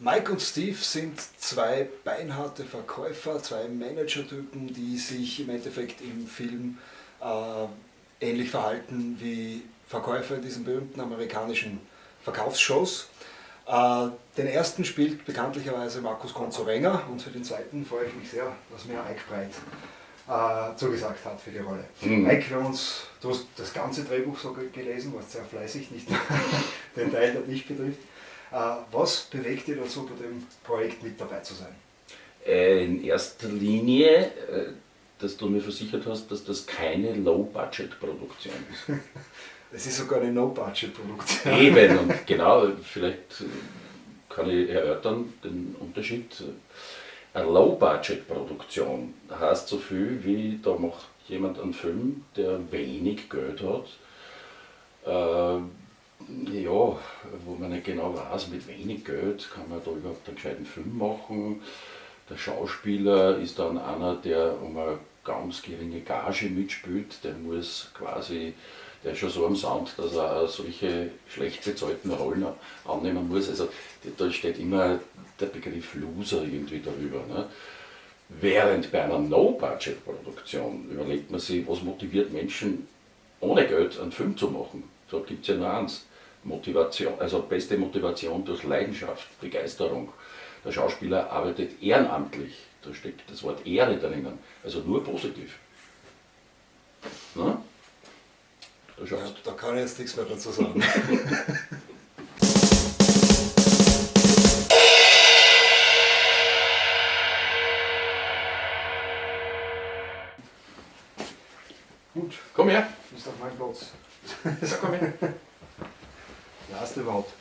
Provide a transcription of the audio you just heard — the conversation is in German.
Mike und Steve sind zwei beinharte Verkäufer, zwei Managertypen, die sich im Endeffekt im Film äh, ähnlich verhalten wie Verkäufer in diesen berühmten amerikanischen Verkaufsshows. Äh, den ersten spielt bekanntlicherweise Markus Konzorenger und für den zweiten freue ich mich sehr, dass mir Ike Breit äh, zugesagt hat für die Rolle. Mhm. Mike, wir uns, du hast das ganze Drehbuch so gelesen, warst sehr fleißig, nicht den Teil, der dich betrifft. Äh, was bewegt dich dazu, bei dem Projekt mit dabei zu sein? Äh, in erster Linie, äh, dass du mir versichert hast, dass das keine Low-Budget-Produktion ist. Es ist sogar eine No-Budget-Produktion. Eben, und genau, vielleicht kann ich erörtern den Unterschied. Eine Low-Budget-Produktion heißt so viel wie, da macht jemand einen Film, der wenig Geld hat, äh, ja, wo man nicht genau weiß, mit wenig Geld kann man da überhaupt einen gescheiten Film machen. Der Schauspieler ist dann einer, der um eine ganz geringe Gage mitspielt, der muss quasi, der ist schon so am Sound, dass er solche schlecht bezahlten Rollen annehmen muss. Also da steht immer der Begriff Loser irgendwie darüber. Ne? Während bei einer No-Budget-Produktion überlegt man sich, was motiviert Menschen ohne Geld einen Film zu machen. Da gibt es ja nur eins. Motivation, also beste Motivation durch Leidenschaft, Begeisterung. Der Schauspieler arbeitet ehrenamtlich, da steckt das Wort Ehre drinnen, also nur positiv. Na? Da, ja, da kann ich jetzt nichts mehr dazu sagen. Gut. Komm her. Ist auf meinem Platz. Ja, komm her. Ja, ist überhaupt.